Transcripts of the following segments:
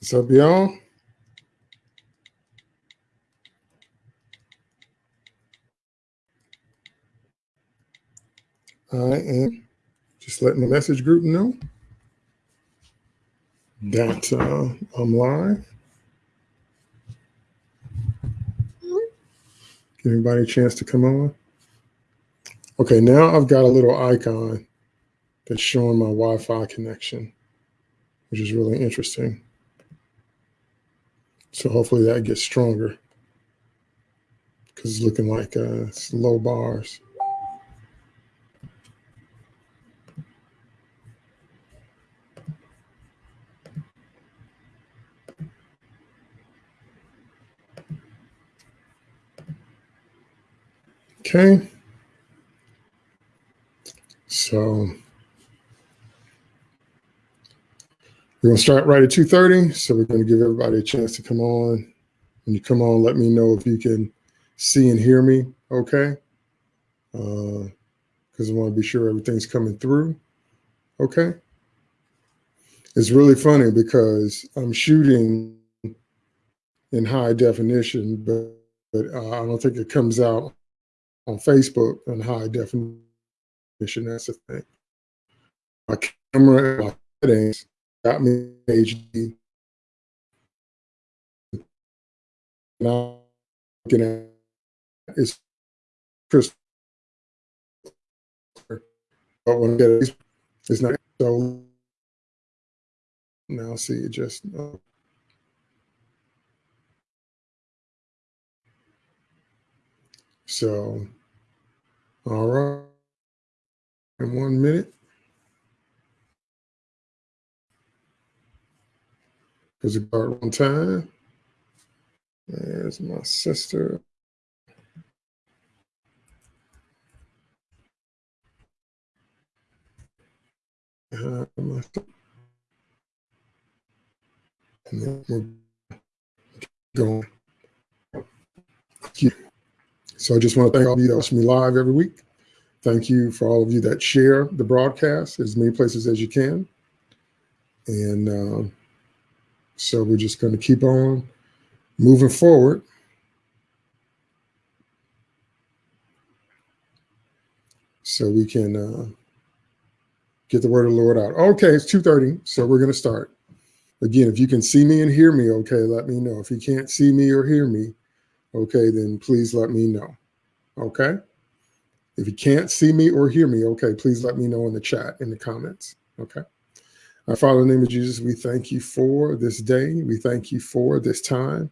What's up, y'all? I am just letting the message group know that uh, I'm live. Give anybody a chance to come on. Okay, now I've got a little icon that's showing my Wi-Fi connection, which is really interesting. So hopefully that gets stronger because it's looking like uh, it's low bars. Okay. So we're to start right at 2.30. So we're going to give everybody a chance to come on. When you come on, let me know if you can see and hear me okay. Because uh, I want to be sure everything's coming through. Okay. It's really funny because I'm shooting in high definition, but, but uh, I don't think it comes out on Facebook in high definition. That's the thing. My camera and my settings got me HD. I'm looking at it's crystal. But when I get it, it's not so. Now see it just. Uh, so all right. In one minute. Because it got one time. There's my sister. Uh, and then we're going. So I just want to thank all of you that watch me live every week. Thank you for all of you that share the broadcast as many places as you can. And uh, so we're just going to keep on moving forward. So we can uh, get the word of the Lord out. Okay, it's 2.30, so we're going to start. Again, if you can see me and hear me, okay, let me know. If you can't see me or hear me, okay, then please let me know. Okay? If you can't see me or hear me, okay, please let me know in the chat, in the comments. Okay. Our Father, in the name of Jesus, we thank you for this day. We thank you for this time.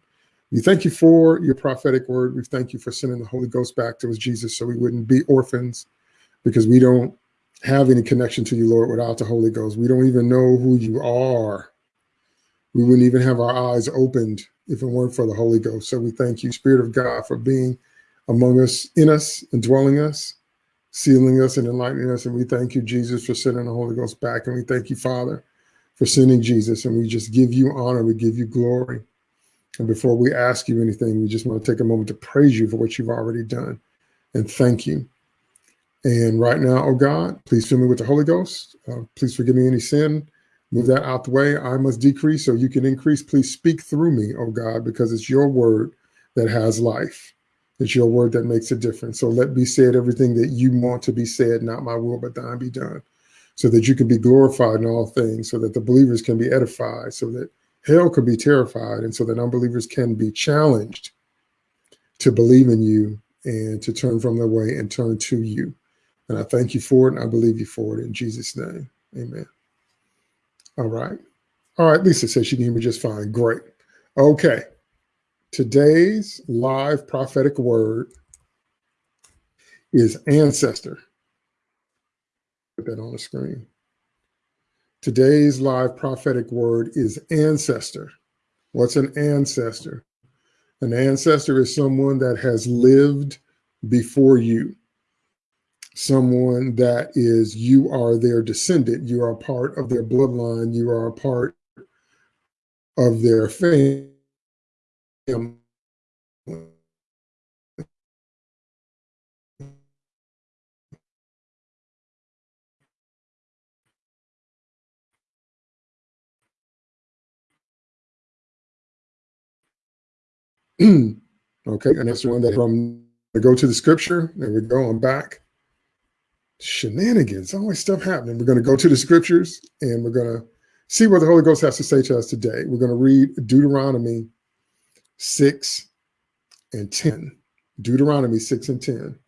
We thank you for your prophetic word. We thank you for sending the Holy Ghost back to us, Jesus, so we wouldn't be orphans because we don't have any connection to you, Lord, without the Holy Ghost. We don't even know who you are. We wouldn't even have our eyes opened if it weren't for the Holy Ghost. So we thank you, Spirit of God, for being among us, in us, and dwelling us sealing us and enlightening us. And we thank you, Jesus, for sending the Holy Ghost back. And we thank you, Father, for sending Jesus. And we just give you honor. We give you glory. And before we ask you anything, we just want to take a moment to praise you for what you've already done and thank you. And right now, oh God, please fill me with the Holy Ghost. Uh, please forgive me any sin. Move that out the way. I must decrease so you can increase. Please speak through me, oh God, because it's your word that has life. It's your word that makes a difference. So let be said everything that you want to be said, not my will, but thine be done. So that you can be glorified in all things, so that the believers can be edified, so that hell can be terrified, and so that unbelievers can be challenged to believe in you and to turn from their way and turn to you. And I thank you for it, and I believe you for it in Jesus' name. Amen. All right. All right. Lisa says she can hear me just fine. Great. Okay. Today's live prophetic word is ancestor. Put that on the screen. Today's live prophetic word is ancestor. What's an ancestor? An ancestor is someone that has lived before you. Someone that is, you are their descendant. You are part of their bloodline. You are a part of their family okay, and that's the one that from go to the scripture. There we go. I'm back. Shenanigans, always stuff happening. We're going to go to the scriptures and we're going to see what the Holy Ghost has to say to us today. We're going to read Deuteronomy 6 and 10. Deuteronomy 6 and 10.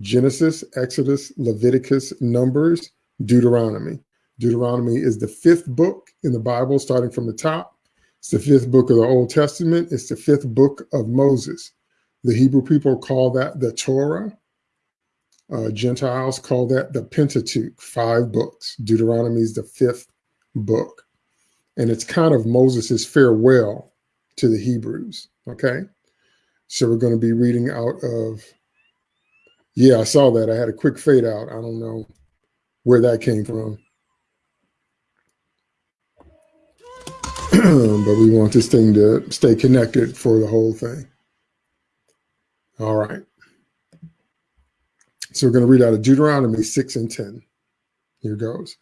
Genesis, Exodus, Leviticus, Numbers, Deuteronomy. Deuteronomy is the fifth book in the Bible, starting from the top. It's the fifth book of the Old Testament. It's the fifth book of Moses. The Hebrew people call that the Torah. Uh, Gentiles call that the Pentateuch, five books. Deuteronomy is the fifth book. And it's kind of Moses's farewell to the Hebrews. Okay. So we're going to be reading out of, yeah, I saw that. I had a quick fade out. I don't know where that came from. but we want this thing to stay connected for the whole thing. All right. So we're going to read out of Deuteronomy 6 and 10. Here goes.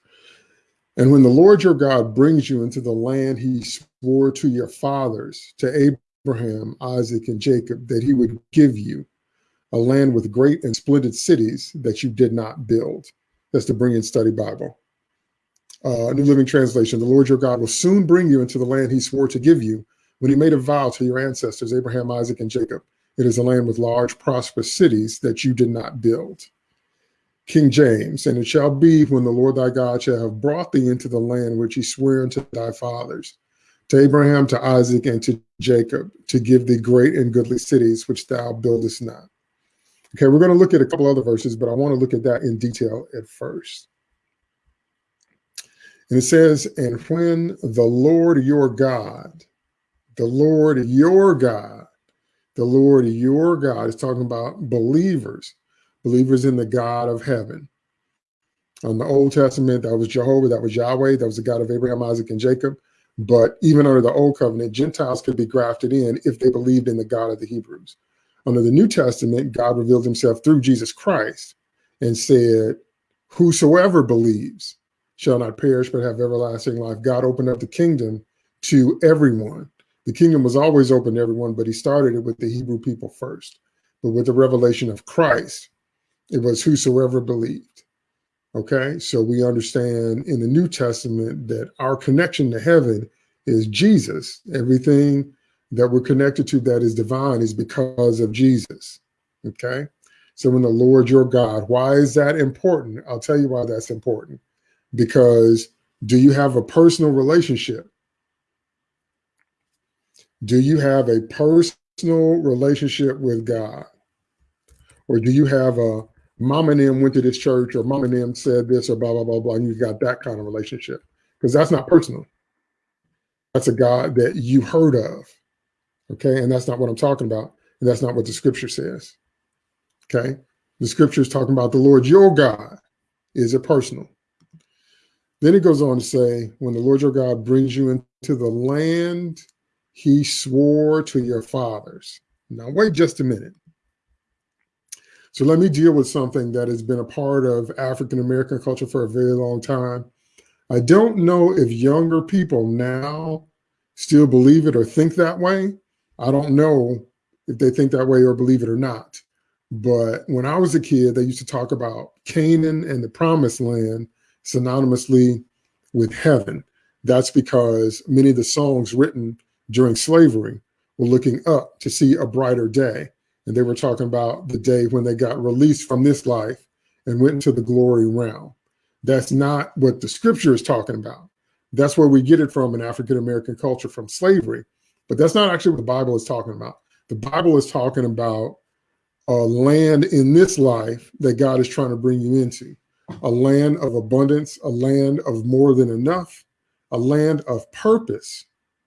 And when the Lord your God brings you into the land he swore to your fathers, to Abraham, Isaac, and Jacob, that he would give you, a land with great and splendid cities that you did not build. That's the Berean Study Bible. Uh, New Living Translation, the Lord your God will soon bring you into the land he swore to give you when he made a vow to your ancestors, Abraham, Isaac, and Jacob. It is a land with large, prosperous cities that you did not build. King James, and it shall be when the Lord thy God shall have brought thee into the land which he sware unto thy fathers, to Abraham, to Isaac, and to Jacob, to give thee great and goodly cities which thou buildest not. Okay, we're going to look at a couple other verses, but I want to look at that in detail at first. And it says, and when the Lord your God, the Lord your God, the Lord your God is talking about believers, believers in the God of heaven. On the Old Testament, that was Jehovah, that was Yahweh, that was the God of Abraham, Isaac, and Jacob. But even under the Old Covenant, Gentiles could be grafted in if they believed in the God of the Hebrews. Under the New Testament, God revealed himself through Jesus Christ and said, Whosoever believes shall not perish but have everlasting life. God opened up the kingdom to everyone. The kingdom was always open to everyone, but he started it with the Hebrew people first. But with the revelation of Christ, it was whosoever believed. Okay, so we understand in the New Testament that our connection to heaven is Jesus. Everything that we're connected to that is divine is because of Jesus. Okay, so when the Lord your God, why is that important? I'll tell you why that's important. Because do you have a personal relationship do you have a personal relationship with God? Or do you have a mom and them went to this church or mom and them said this or blah, blah, blah, blah, and you've got that kind of relationship? Because that's not personal. That's a God that you heard of. Okay. And that's not what I'm talking about. And that's not what the scripture says. Okay. The scripture is talking about the Lord your God. Is it personal? Then it goes on to say, when the Lord your God brings you into the land he swore to your fathers. Now, wait just a minute. So let me deal with something that has been a part of African American culture for a very long time. I don't know if younger people now still believe it or think that way. I don't know if they think that way or believe it or not. But when I was a kid, they used to talk about Canaan and the promised land synonymously with heaven. That's because many of the songs written during slavery were looking up to see a brighter day. And they were talking about the day when they got released from this life and went into the glory realm. That's not what the scripture is talking about. That's where we get it from in African American culture from slavery. But that's not actually what the Bible is talking about. The Bible is talking about a land in this life that God is trying to bring you into a land of abundance, a land of more than enough, a land of purpose,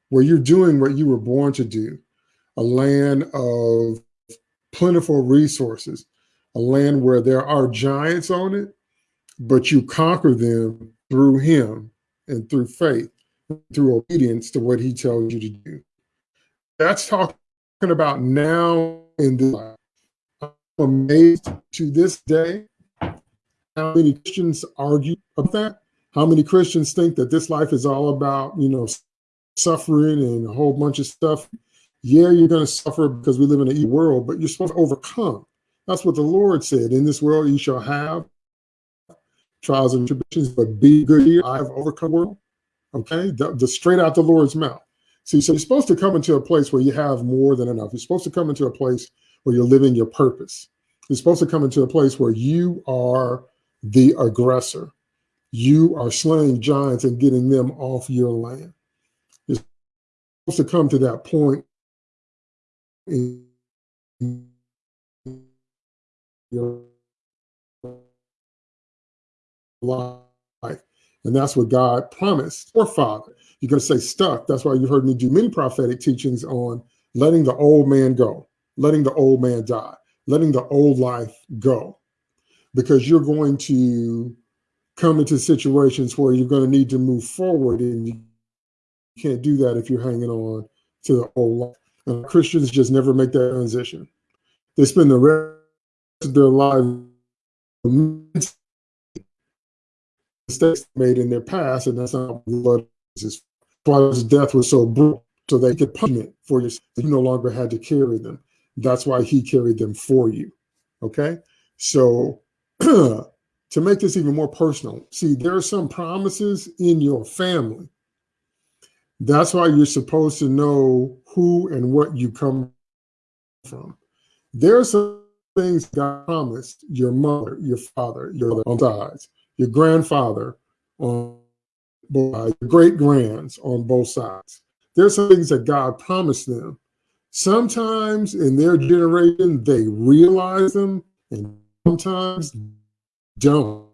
where you're doing what you were born to do, a land of plentiful resources, a land where there are giants on it, but you conquer them through him and through faith, through obedience to what he tells you to do. That's talking about now in this life. I'm amazed to this day how many Christians argue about that. How many Christians think that this life is all about, you know, suffering and a whole bunch of stuff. Yeah, you're going to suffer because we live in an evil world, but you're supposed to overcome. That's what the Lord said. In this world, you shall have trials and tribulations, but be good here. I have overcome world. Okay, the, the straight out the Lord's mouth. See, so you're supposed to come into a place where you have more than enough. You're supposed to come into a place where you're living your purpose. You're supposed to come into a place where you are the aggressor. You are slaying giants and getting them off your land. You're supposed to come to that point in your life. And that's what God promised or Father. You're going to say stuck. That's why you've heard me do many prophetic teachings on letting the old man go, letting the old man die, letting the old life go. Because you're going to come into situations where you're going to need to move forward and you can't do that if you're hanging on to the old life. And Christians just never make that transition. They spend the rest of their lives mistakes made in their past, and that's not what. Why his death was so brutal, so they could punishment for you. You no longer had to carry them. That's why he carried them for you. Okay, so to make this even more personal, see, there are some promises in your family. That's why you're supposed to know who and what you come from. There are some things God promised your mother, your father, your on sides your grandfather on both sides, your great grands on both sides. There's some things that God promised them. Sometimes in their generation, they realize them, and sometimes don't.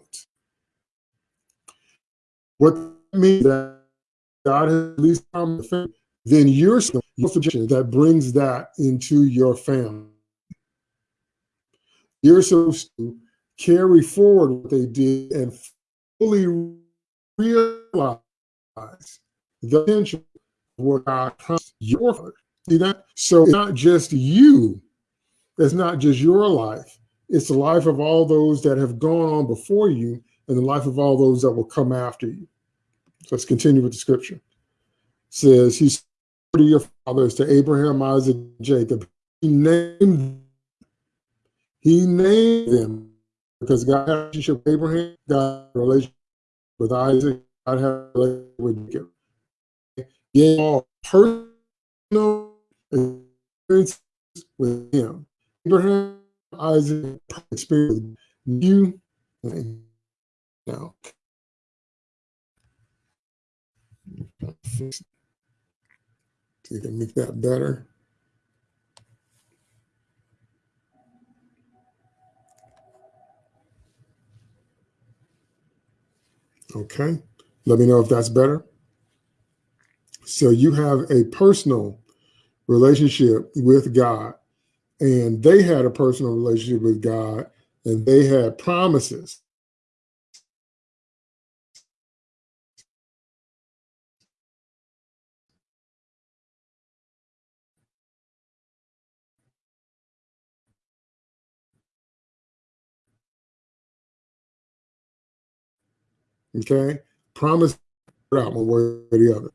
What means that God has least promised then you're supposed that brings that into your family. You're supposed to carry forward what they did and fully realize the potential of what God promised your father. See that? So it's not just you. It's not just your life. It's the life of all those that have gone on before you and the life of all those that will come after you. So let's continue with the scripture. It says, he said to your fathers, to Abraham, Isaac, Jacob. He named, he named them because God had a relationship with Abraham, God had a relationship with Isaac, God had a relationship with Jacob. Gave all personal experiences with him. Abraham, Isaac, experience you now. So you can make that better. Okay. Let me know if that's better. So you have a personal relationship with God, and they had a personal relationship with God, and they had promises. Okay. Promise out one way or the other.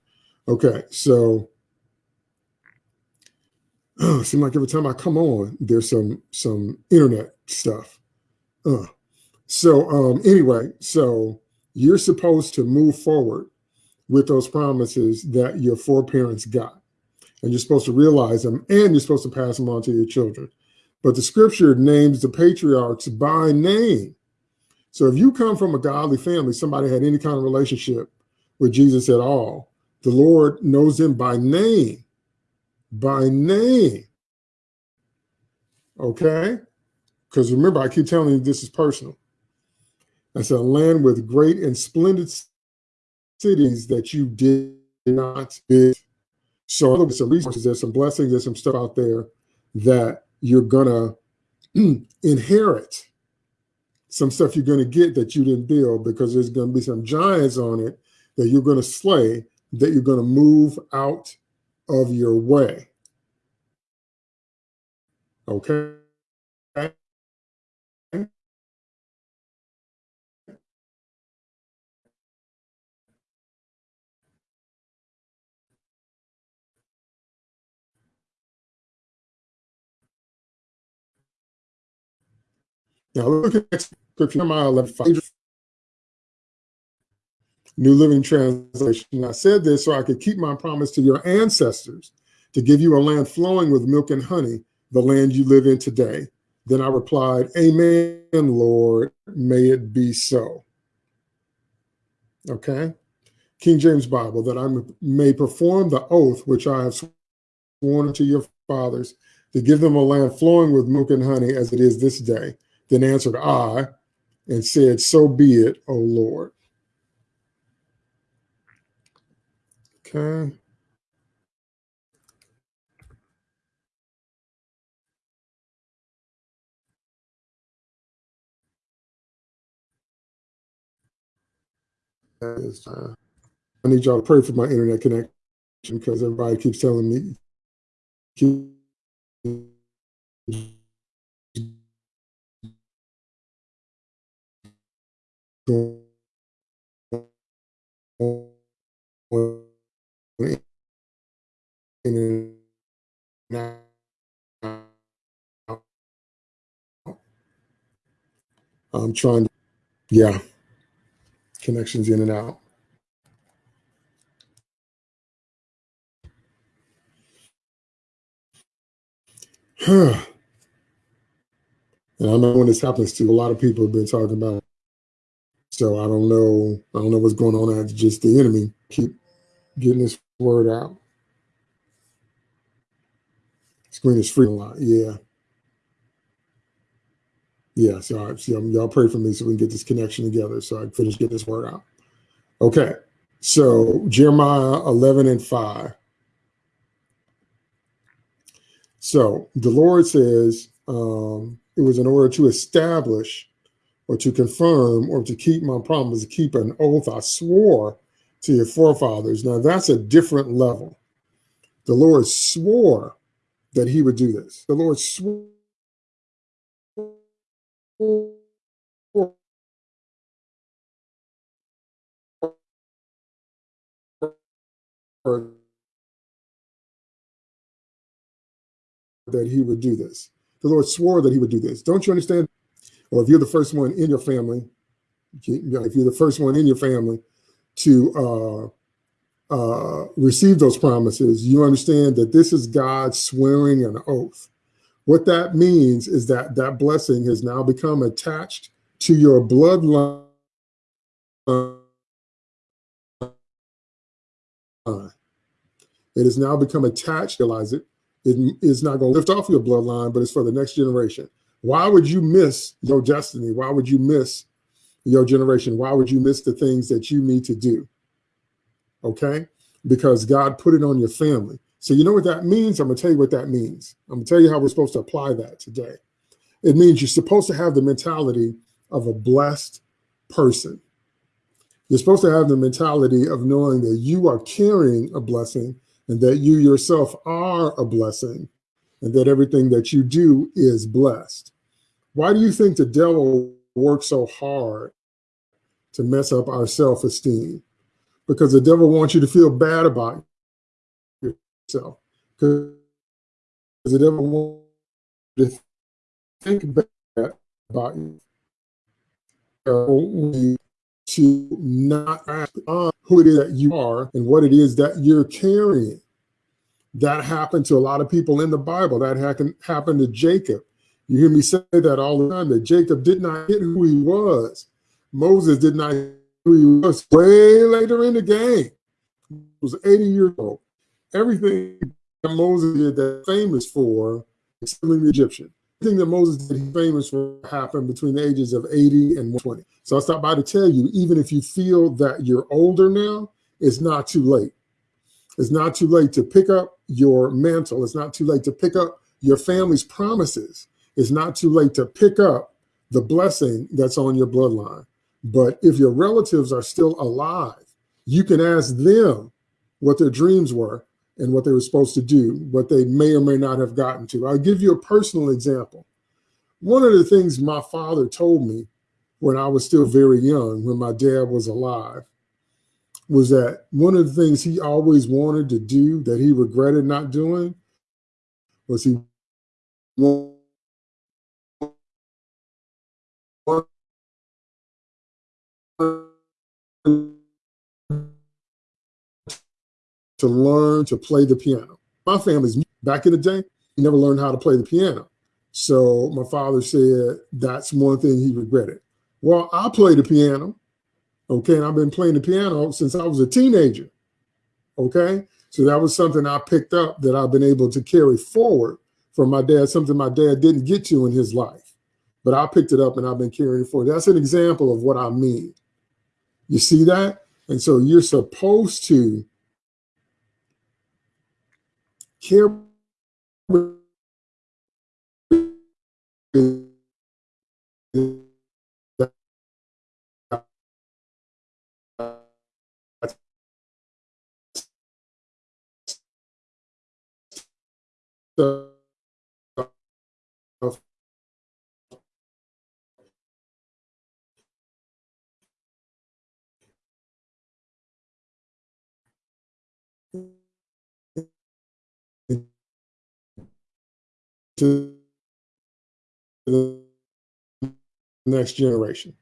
Okay. So oh, seems like every time I come on, there's some some internet stuff. Uh. So um, anyway, so you're supposed to move forward with those promises that your foreparents got. And you're supposed to realize them and you're supposed to pass them on to your children. But the scripture names the patriarchs by name. So if you come from a godly family, somebody had any kind of relationship with Jesus at all, the Lord knows them by name, by name. Okay? Because remember, I keep telling you this is personal. That's a land with great and splendid cities that you did not visit. So there's some resources, there's some blessings, there's some stuff out there that you're gonna inherit. Some stuff you're gonna get that you didn't build because there's gonna be some giants on it that you're gonna slay, that you're gonna move out of your way. Okay. Now look at Jeremiah 11, 5. New Living Translation. I said this so I could keep my promise to your ancestors to give you a land flowing with milk and honey, the land you live in today. Then I replied, Amen, Lord, may it be so. Okay. King James Bible, that I may perform the oath which I have sworn to your fathers to give them a land flowing with milk and honey as it is this day. Then answered I and said, So be it, O Lord. Okay. Uh, I need y'all to pray for my internet connection because everybody keeps telling me keep I'm trying to, yeah, connections in and out. and I know when this happens to a lot of people have been talking about. So I don't know. I don't know what's going on. It's just the enemy keep getting this word out. Screen is free a lot. Yeah. Yeah. So, I, so y'all pray for me so we can get this connection together so I can finish getting this word out. Okay. So Jeremiah 11 and 5. So the Lord says um, it was in order to establish or to confirm or to keep my promise, to keep an oath I swore to your forefathers. Now that's a different level. The Lord swore that he would do this. The Lord swore that he would do this. The Lord swore that he would do this. Don't you understand? Or if you're the first one in your family, if you're the first one in your family to uh, uh, receive those promises, you understand that this is God swearing an oath. What that means is that that blessing has now become attached to your bloodline. It has now become attached, realize it, it is not going to lift off your bloodline, but it's for the next generation. Why would you miss your destiny? Why would you miss your generation? Why would you miss the things that you need to do? Okay? Because God put it on your family. So you know what that means? I'm going to tell you what that means. I'm going to tell you how we're supposed to apply that today. It means you're supposed to have the mentality of a blessed person. You're supposed to have the mentality of knowing that you are carrying a blessing and that you yourself are a blessing and that everything that you do is blessed. Why do you think the devil works so hard to mess up our self-esteem? Because the devil wants you to feel bad about yourself. Because the devil wants you to think bad about you. To not ask on who it is that you are and what it is that you're carrying. That happened to a lot of people in the Bible. That happened to Jacob. You hear me say that all the time, that Jacob did not get who he was. Moses did not he was way later in the game. He was 80 years old. Everything that Moses did that famous for is killing the Egyptian. Everything that Moses did famous for happened between the ages of 80 and 120. So I stopped by to tell you, even if you feel that you're older now, it's not too late. It's not too late to pick up your mantle. It's not too late to pick up your family's promises. It's not too late to pick up the blessing that's on your bloodline. But if your relatives are still alive, you can ask them what their dreams were and what they were supposed to do, what they may or may not have gotten to. I'll give you a personal example. One of the things my father told me when I was still very young, when my dad was alive, was that one of the things he always wanted to do that he regretted not doing was he wanted to learn to play the piano. My family's back in the day, he never learned how to play the piano. So my father said that's one thing he regretted. Well, I play the piano, okay, and I've been playing the piano since I was a teenager, okay? So that was something I picked up that I've been able to carry forward from my dad, something my dad didn't get to in his life. But I picked it up and I've been carrying it forward. That's an example of what I mean. You see that? And so you're supposed to carry to the next generation.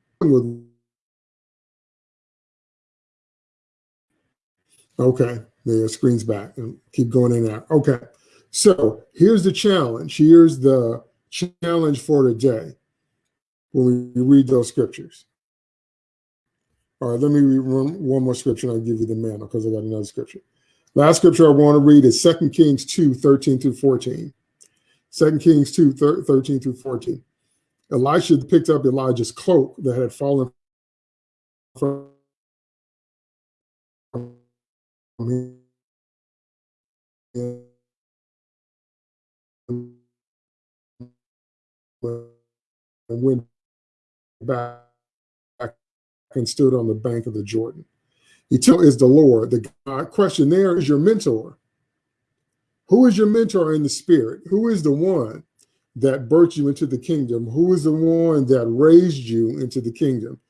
Okay, the screen's back and keep going in out. Okay, so here's the challenge. Here's the challenge for today when we read those scriptures. All right, let me read one, one more scripture and I'll give you the mantle because I got another scripture. Last scripture I want to read is 2 Kings 2, 13 through 14. 2 Kings 2, 13 through 14. Elisha picked up Elijah's cloak that had fallen from him and went back and stood on the bank of the Jordan. He told is the Lord. The God question there is your mentor. Who is your mentor in the spirit? Who is the one that birthed you into the kingdom? Who is the one that raised you into the kingdom?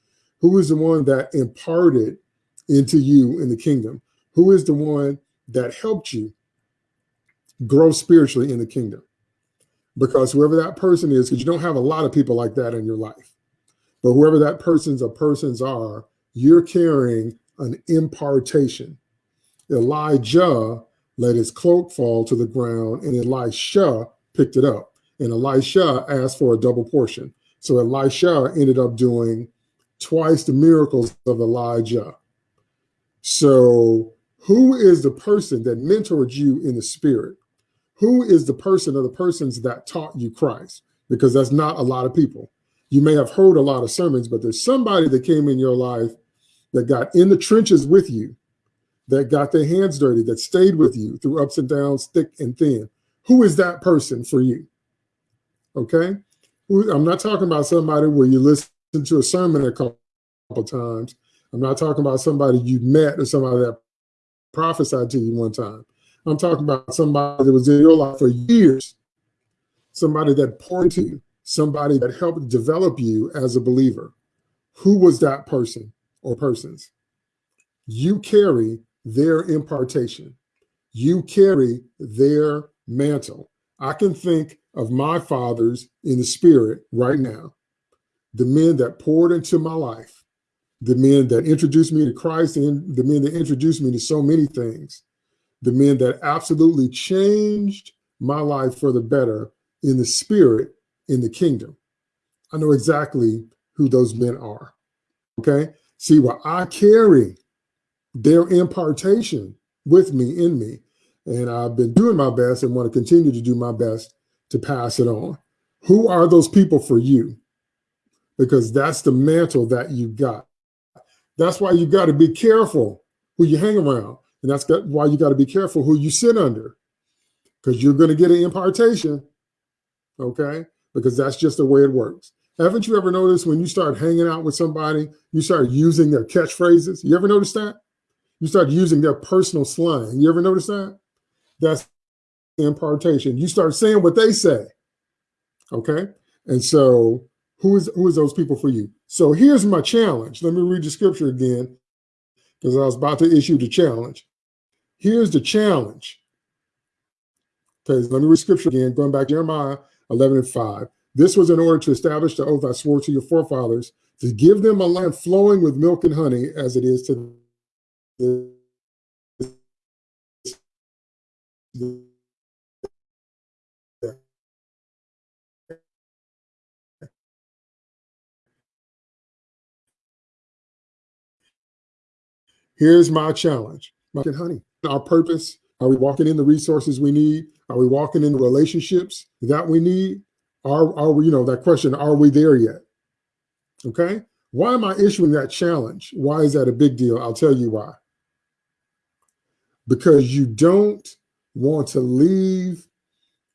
Who is the one that imparted into you in the kingdom? Who is the one that helped you grow spiritually in the kingdom? Because whoever that person is, because you don't have a lot of people like that in your life, but whoever that person's or persons are, you're carrying an impartation. Elijah let his cloak fall to the ground, and Elisha picked it up. And Elisha asked for a double portion. So Elisha ended up doing twice the miracles of Elijah. So, who is the person that mentored you in the spirit? Who is the person or the persons that taught you Christ? Because that's not a lot of people. You may have heard a lot of sermons, but there's somebody that came in your life that got in the trenches with you that got their hands dirty, that stayed with you through ups and downs, thick and thin. Who is that person for you? Okay. I'm not talking about somebody where you listen to a sermon a couple times. I'm not talking about somebody you met or somebody that prophesied to you one time. I'm talking about somebody that was in your life for years, somebody that poured into you, somebody that helped develop you as a believer. Who was that person or persons? You carry their impartation. You carry their mantle. I can think of my fathers in the spirit right now, the men that poured into my life, the men that introduced me to Christ, and the men that introduced me to so many things, the men that absolutely changed my life for the better in the spirit, in the kingdom. I know exactly who those men are. Okay. See, what I carry their impartation with me, in me. And I've been doing my best and want to continue to do my best to pass it on. Who are those people for you? Because that's the mantle that you got. That's why you got to be careful who you hang around. And that's why you got to be careful who you sit under. Because you're going to get an impartation. Okay? Because that's just the way it works. Haven't you ever noticed when you start hanging out with somebody, you start using their catchphrases? You ever notice that? You start using their personal slang. You ever notice that? That's impartation. You start saying what they say. Okay. And so who is who is those people for you? So here's my challenge. Let me read the scripture again because I was about to issue the challenge. Here's the challenge. Okay, let me read scripture again, going back to Jeremiah 11 and 5. This was in order to establish the oath I swore to your forefathers to give them a land flowing with milk and honey as it is to Here's my challenge. My honey, our purpose. Are we walking in the resources we need? Are we walking in the relationships that we need? Are, are we, you know, that question, are we there yet? Okay. Why am I issuing that challenge? Why is that a big deal? I'll tell you why. Because you don't want to leave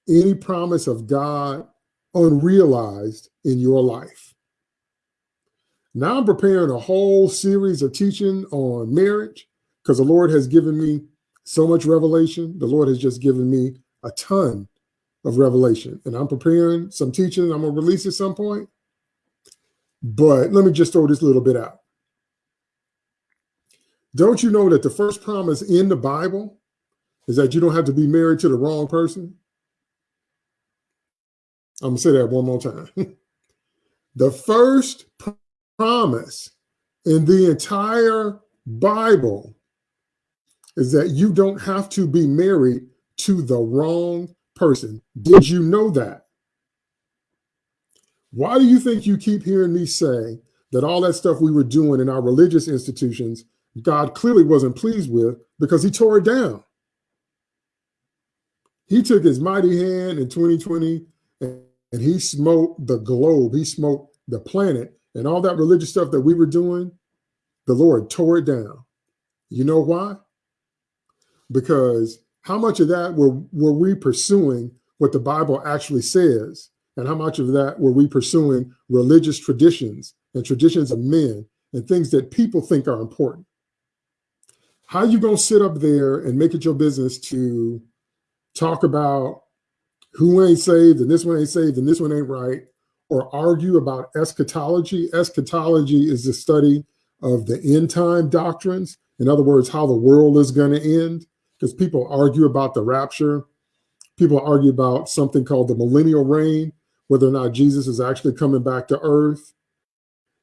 any promise of God unrealized in your life. Now I'm preparing a whole series of teaching on marriage because the Lord has given me so much revelation. The Lord has just given me a ton of revelation. And I'm preparing some teaching I'm going to release at some point. But let me just throw this little bit out. Don't you know that the first promise in the Bible is that you don't have to be married to the wrong person? I'm going to say that one more time. the first promise in the entire Bible is that you don't have to be married to the wrong person. Did you know that? Why do you think you keep hearing me say that all that stuff we were doing in our religious institutions, God clearly wasn't pleased with because he tore it down? He took his mighty hand in 2020 and, and he smote the globe. He smote the planet and all that religious stuff that we were doing. The Lord tore it down. You know why? Because how much of that were, were we pursuing what the Bible actually says? And how much of that were we pursuing religious traditions and traditions of men and things that people think are important? How you going to sit up there and make it your business to talk about who ain't saved and this one ain't saved and this one ain't right, or argue about eschatology? Eschatology is the study of the end time doctrines. In other words, how the world is going to end because people argue about the rapture. People argue about something called the millennial reign, whether or not Jesus is actually coming back to earth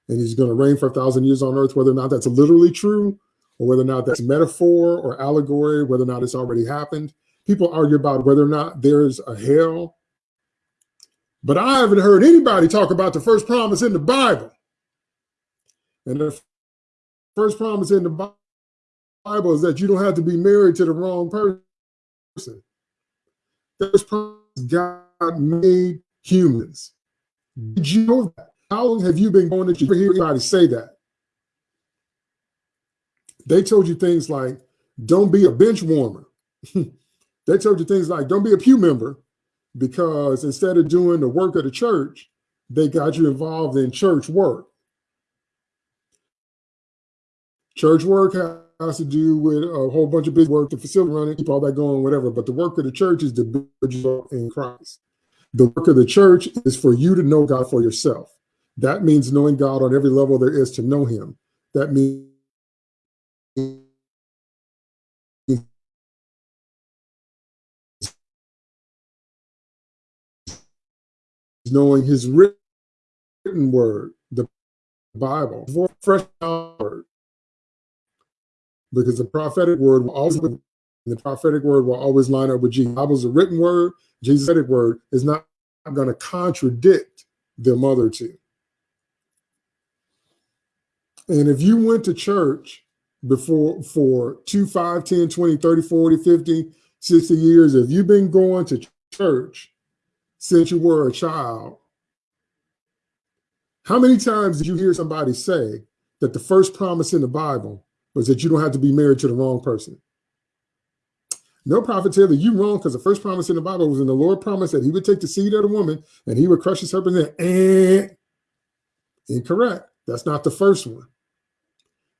and he's going to reign for a thousand years on earth, whether or not that's literally true or whether or not that's metaphor or allegory, whether or not it's already happened. People argue about whether or not there's a hell. But I haven't heard anybody talk about the first promise in the Bible. And the first promise in the Bible is that you don't have to be married to the wrong person. That's God made humans. Did you know that? How long have you been going to church? Hear anybody say that? They told you things like, don't be a bench warmer. they told you things like, don't be a pew member, because instead of doing the work of the church, they got you involved in church work. Church work has to do with a whole bunch of big work, the facility running, keep all that going, whatever. But the work of the church is to build you in Christ. The work of the church is for you to know God for yourself. That means knowing God on every level there is to know him. That means knowing his written word, the Bible, fresh word, because the prophetic word will always the prophetic word will always line up with Jesus. The Bible's a written word. Jesus' word is not going to contradict the other two. And if you went to church before for 2, 5, 10, 20, 30, 40, 50, 60 years, if you've been going to church since you were a child, how many times did you hear somebody say that the first promise in the Bible was that you don't have to be married to the wrong person. No prophet tell you wrong because the first promise in the Bible was in the Lord promised that he would take the seed of the woman and he would crush the serpent. And incorrect. That's not the first one.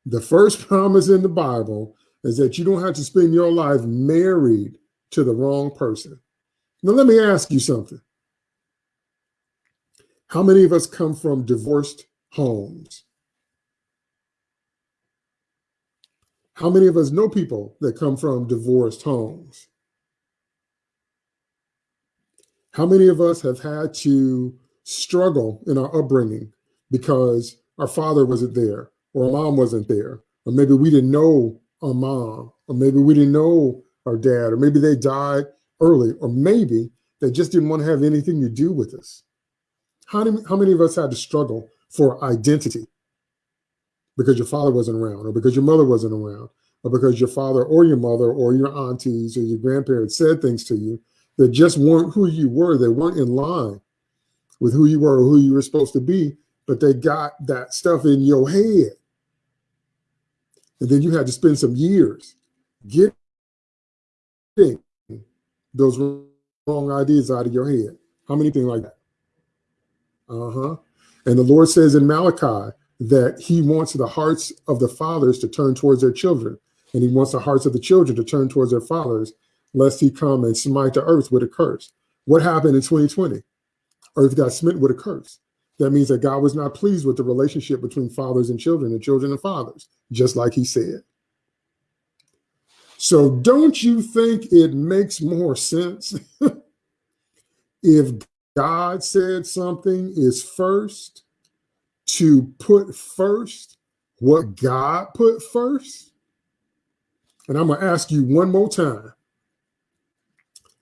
The first promise in the Bible is that you don't have to spend your life married to the wrong person. Now, let me ask you something. How many of us come from divorced homes? How many of us know people that come from divorced homes? How many of us have had to struggle in our upbringing because our father wasn't there, or mom wasn't there, or maybe we didn't know our mom, or maybe we didn't know our dad, or maybe they died early, or maybe they just didn't want to have anything to do with us. How many, how many of us had to struggle for identity because your father wasn't around, or because your mother wasn't around, or because your father or your mother or your aunties or your grandparents said things to you that just weren't who you were. They weren't in line with who you were or who you were supposed to be, but they got that stuff in your head. And then you had to spend some years getting those wrong ideas out of your head. How many things like that? Uh-huh. And the Lord says in Malachi that he wants the hearts of the fathers to turn towards their children and he wants the hearts of the children to turn towards their fathers, lest he come and smite the earth with a curse. What happened in 2020? Earth got smitten with a curse. That means that God was not pleased with the relationship between fathers and children and children and fathers, just like he said. So don't you think it makes more sense if God said something is first to put first what God put first? And I'm going to ask you one more time.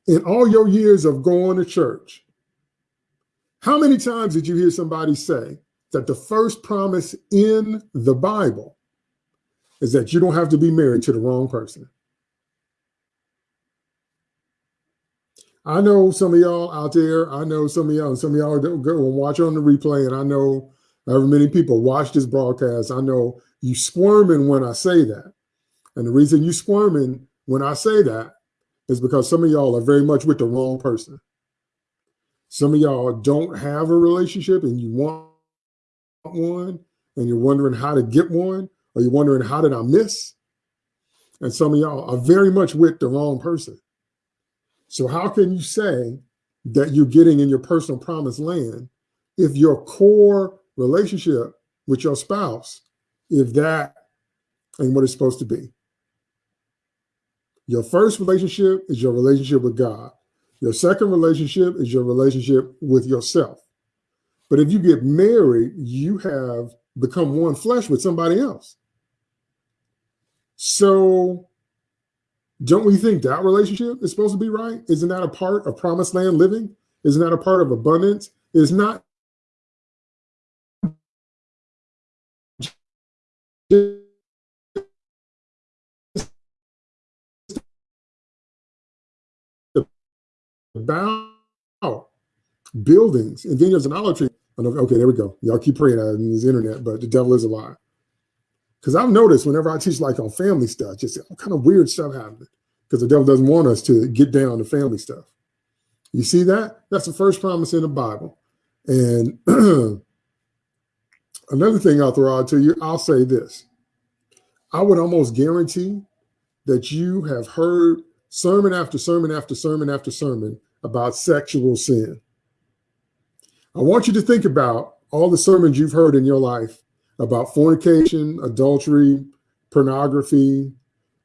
In all your years of going to church, how many times did you hear somebody say that the first promise in the Bible is that you don't have to be married to the wrong person? I know some of y'all out there, I know some of y'all, and some of y'all go and watch on the replay, and I know however many people watch this broadcast, I know you squirming when I say that. And the reason you squirming when I say that is because some of y'all are very much with the wrong person. Some of y'all don't have a relationship and you want one and you're wondering how to get one or you're wondering how did I miss? And some of y'all are very much with the wrong person. So how can you say that you're getting in your personal promised land if your core relationship with your spouse, if that ain't what it's supposed to be? Your first relationship is your relationship with God. Your second relationship is your relationship with yourself. But if you get married, you have become one flesh with somebody else. So don't we think that relationship is supposed to be right? Isn't that a part of promised land living? Isn't that a part of abundance? Is not about buildings and vineyards and olive trees. Okay, there we go. Y'all keep praying on this internet, but the devil is a lie. Because I've noticed whenever I teach like on family stuff, just all kind of weird stuff happening because the devil doesn't want us to get down to family stuff. You see that? That's the first promise in the Bible. And another thing I'll throw out to you, I'll say this. I would almost guarantee that you have heard sermon after sermon after sermon after sermon about sexual sin. I want you to think about all the sermons you've heard in your life about fornication, adultery, pornography,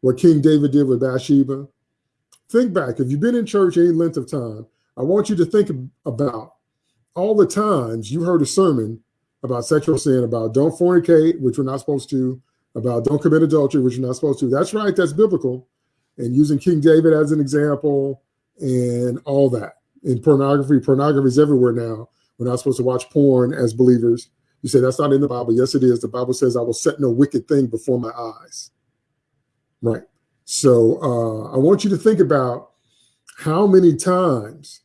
what King David did with Bathsheba. Think back, if you've been in church any length of time, I want you to think about all the times you heard a sermon about sexual sin, about don't fornicate, which we're not supposed to, about don't commit adultery, which you're not supposed to. That's right, that's biblical. And using King David as an example and all that. In pornography, pornography is everywhere now. We're not supposed to watch porn as believers. You say that's not in the Bible. Yes, it is. The Bible says, I will set no wicked thing before my eyes. Right. So uh, I want you to think about how many times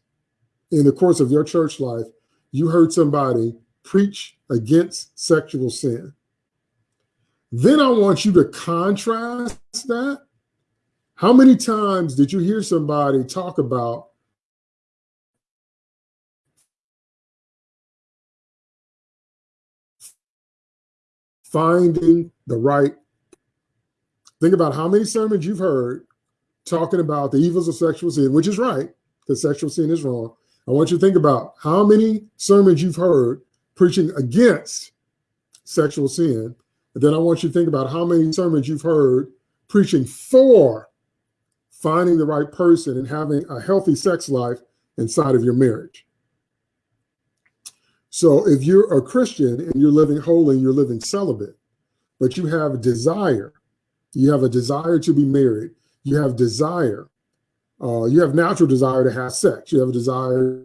in the course of your church life you heard somebody preach against sexual sin. Then I want you to contrast that. How many times did you hear somebody talk about finding the right? Think about how many sermons you've heard talking about the evils of sexual sin, which is right, because sexual sin is wrong. I want you to think about how many sermons you've heard preaching against sexual sin and then I want you to think about how many sermons you've heard preaching for finding the right person and having a healthy sex life inside of your marriage. So if you're a Christian and you're living holy, and you're living celibate, but you have desire, you have a desire to be married, you have desire, uh, you have natural desire to have sex, you have a desire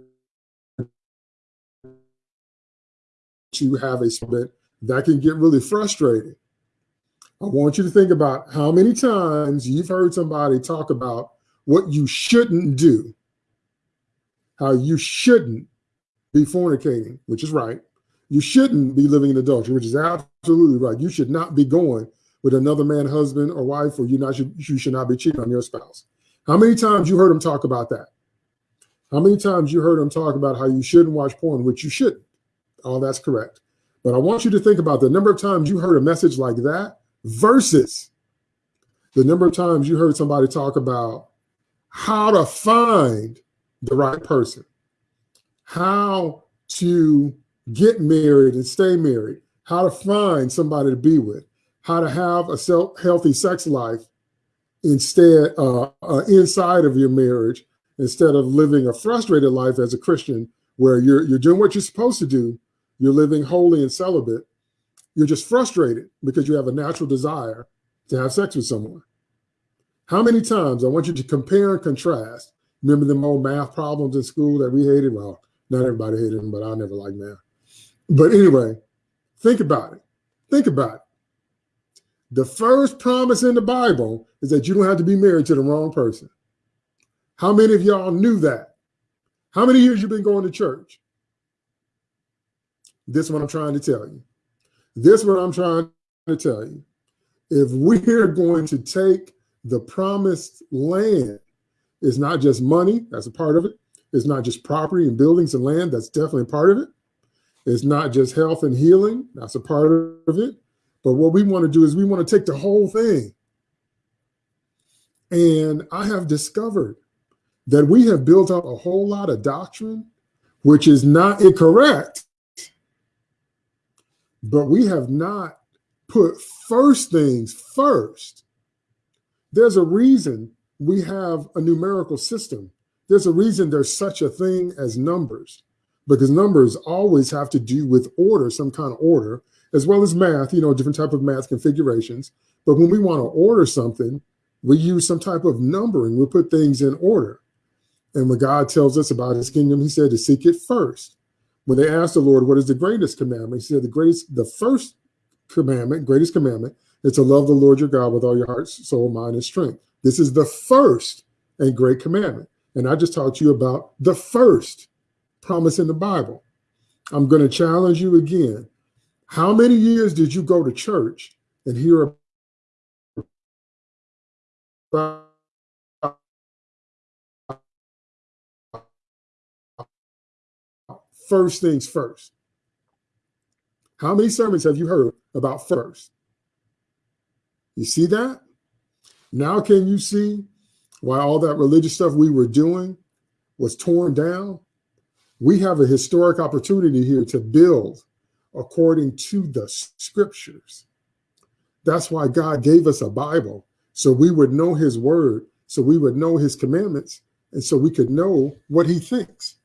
to have a split that can get really frustrating. I want you to think about how many times you've heard somebody talk about what you shouldn't do, how you shouldn't be fornicating, which is right. You shouldn't be living in adultery, which is absolutely right. You should not be going with another man, husband or wife, or you not should, you should not be cheating on your spouse. How many times you heard them talk about that? How many times you heard them talk about how you shouldn't watch porn, which you shouldn't? All that's correct. But I want you to think about the number of times you heard a message like that versus the number of times you heard somebody talk about how to find the right person, how to get married and stay married, how to find somebody to be with, how to have a self healthy sex life instead uh, uh, inside of your marriage instead of living a frustrated life as a Christian where you're you're doing what you're supposed to do, you're living holy and celibate, you're just frustrated because you have a natural desire to have sex with someone. How many times I want you to compare and contrast. Remember them old math problems in school that we hated? Well, not everybody hated them, but I never liked math. But anyway, think about it. Think about it. The first promise in the Bible is that you don't have to be married to the wrong person. How many of y'all knew that? How many years you've been going to church? This is what I'm trying to tell you. This is what I'm trying to tell you. If we're going to take the promised land, it's not just money, that's a part of it. It's not just property and buildings and land, that's definitely a part of it. It's not just health and healing, that's a part of it. But what we want to do is we want to take the whole thing. And I have discovered that we have built up a whole lot of doctrine, which is not incorrect, but we have not put first things first. There's a reason we have a numerical system. There's a reason there's such a thing as numbers, because numbers always have to do with order, some kind of order, as well as math, you know, different type of math configurations. But when we want to order something, we use some type of numbering. We put things in order. And when God tells us about his kingdom, he said to seek it first. When they asked the Lord, what is the greatest commandment? He said, the greatest, the first commandment, greatest commandment, is to love the Lord your God with all your heart, soul, mind, and strength. This is the first and great commandment. And I just talked to you about the first promise in the Bible. I'm going to challenge you again. How many years did you go to church and hear about first things first. How many sermons have you heard about first? You see that? Now can you see why all that religious stuff we were doing was torn down? We have a historic opportunity here to build according to the scriptures. That's why God gave us a Bible, so we would know his word, so we would know his commandments, and so we could know what he thinks.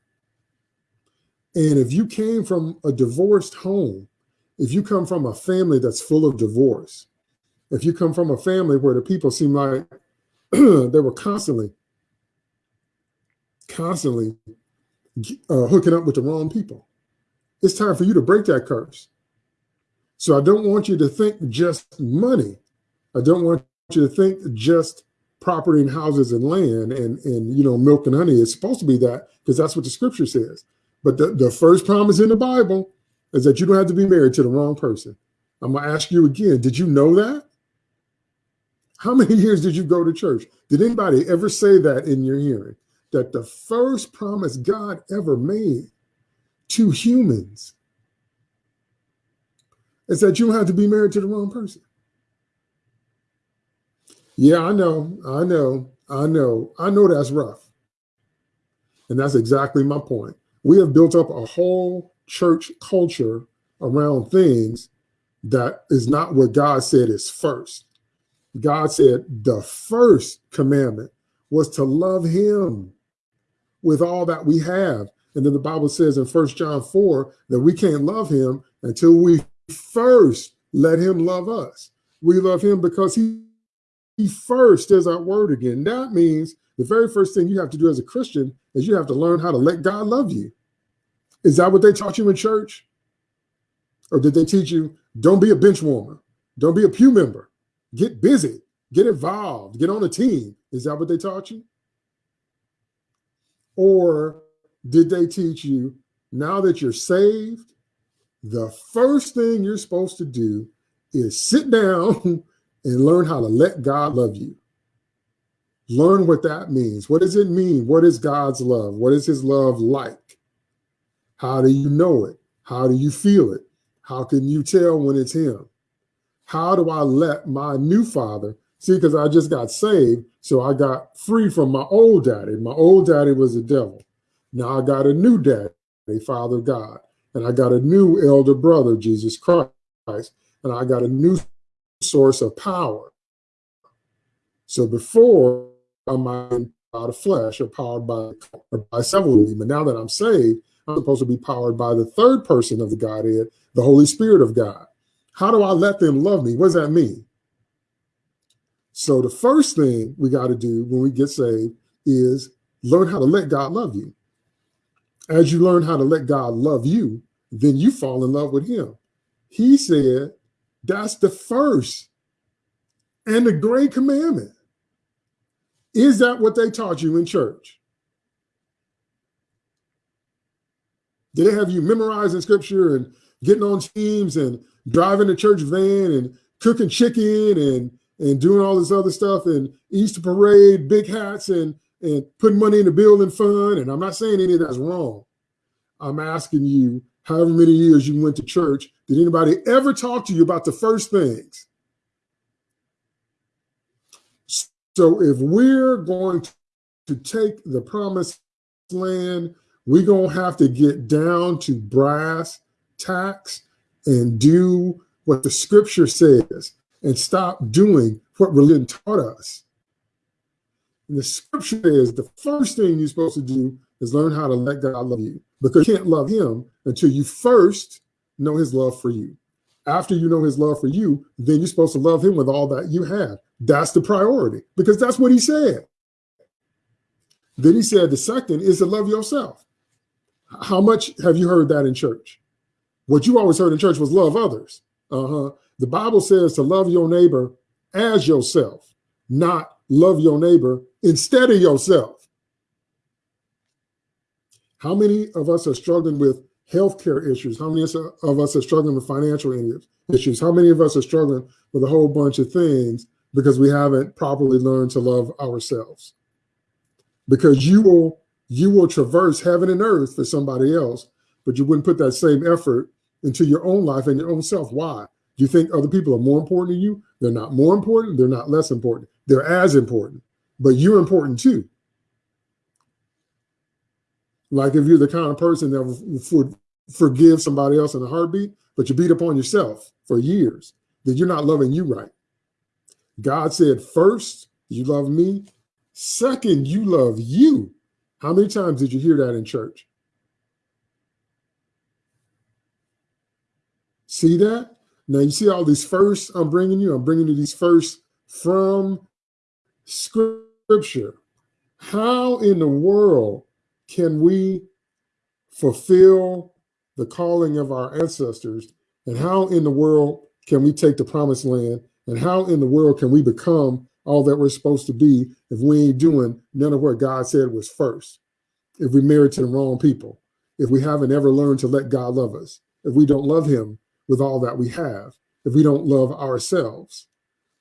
And if you came from a divorced home, if you come from a family that's full of divorce, if you come from a family where the people seem like they were constantly, constantly uh, hooking up with the wrong people, it's time for you to break that curse. So I don't want you to think just money. I don't want you to think just property and houses and land and, and you know, milk and honey. It's supposed to be that because that's what the scripture says. But the, the first promise in the Bible is that you don't have to be married to the wrong person. I'm going to ask you again, did you know that? How many years did you go to church? Did anybody ever say that in your hearing? That the first promise God ever made to humans is that you don't have to be married to the wrong person. Yeah, I know, I know, I know, I know that's rough. And that's exactly my point we have built up a whole church culture around things that is not what God said is first. God said the first commandment was to love him with all that we have. And then the Bible says in First John 4 that we can't love him until we first let him love us. We love him because he, he first is our word again. That means the very first thing you have to do as a Christian is you have to learn how to let God love you. Is that what they taught you in church? Or did they teach you, don't be a bench warmer, don't be a pew member, get busy, get involved, get on a team? Is that what they taught you? Or did they teach you now that you're saved, the first thing you're supposed to do is sit down and learn how to let God love you? Learn what that means. What does it mean? What is God's love? What is his love like? How do you know it? How do you feel it? How can you tell when it's him? How do I let my new father see? Because I just got saved, so I got free from my old daddy. My old daddy was a devil. Now I got a new daddy, a Father God, and I got a new elder brother, Jesus Christ, and I got a new source of power. So before I'm out of flesh or powered by, or by several of them, but now that I'm saved, I'm supposed to be powered by the third person of the Godhead, the Holy Spirit of God. How do I let them love me? What does that mean? So the first thing we got to do when we get saved is learn how to let God love you as you learn how to let God love you, then you fall in love with him. He said that's the first and the great commandment. Is that what they taught you in church? Did they have you memorizing scripture and getting on teams and driving the church van and cooking chicken and and doing all this other stuff and Easter parade, big hats and and putting money in the building fund. And I'm not saying any of that's wrong. I'm asking you, however many years you went to church, did anybody ever talk to you about the first things? So if we're going to take the promised land, we're going to have to get down to brass tacks and do what the scripture says and stop doing what religion taught us. And the scripture is the first thing you're supposed to do is learn how to let God love you because you can't love him until you first know his love for you. After you know his love for you, then you're supposed to love him with all that you have. That's the priority because that's what he said. Then he said the second is to love yourself. How much have you heard that in church? What you always heard in church was love others. Uh-huh. The Bible says to love your neighbor as yourself, not love your neighbor instead of yourself. How many of us are struggling with healthcare issues? How many of us are struggling with financial issues? How many of us are struggling with a whole bunch of things because we haven't properly learned to love ourselves? Because you will you will traverse heaven and earth for somebody else, but you wouldn't put that same effort into your own life and your own self. Why? Do you think other people are more important to you? They're not more important. They're not less important. They're as important, but you're important too. Like if you're the kind of person that would forgive somebody else in a heartbeat, but you beat up on yourself for years, then you're not loving you right. God said, first, you love me. Second, you love you. How many times did you hear that in church? See that? Now you see all these first I'm bringing you. I'm bringing you these first from scripture. How in the world can we fulfill the calling of our ancestors? And how in the world can we take the promised land? And how in the world can we become all that we're supposed to be if we ain't doing none of what God said was first? If we married to the wrong people, if we haven't ever learned to let God love us, if we don't love him with all that we have, if we don't love ourselves.